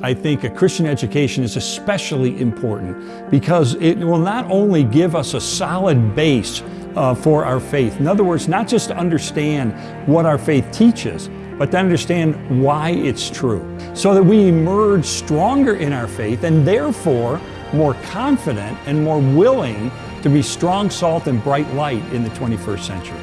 I think a Christian education is especially important because it will not only give us a solid base uh, for our faith. In other words, not just to understand what our faith teaches, but to understand why it's true. So that we emerge stronger in our faith and therefore more confident and more willing to be strong salt and bright light in the 21st century.